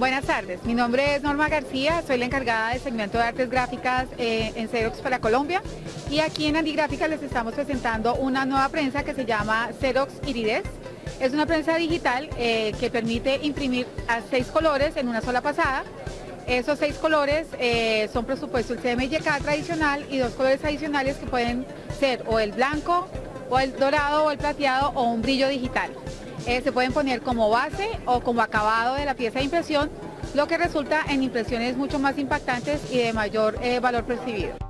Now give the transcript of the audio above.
Buenas tardes, mi nombre es Norma García, soy la encargada del segmento de artes gráficas eh, en Xerox para Colombia y aquí en Andigráficas les estamos presentando una nueva prensa que se llama Xerox Irides. Es una prensa digital eh, que permite imprimir a seis colores en una sola pasada. Esos seis colores eh, son por supuesto el CMYK tradicional y dos colores adicionales que pueden ser o el blanco, o el dorado, o el plateado, o un brillo digital. Eh, se pueden poner como base o como acabado de la pieza de impresión, lo que resulta en impresiones mucho más impactantes y de mayor eh, valor percibido.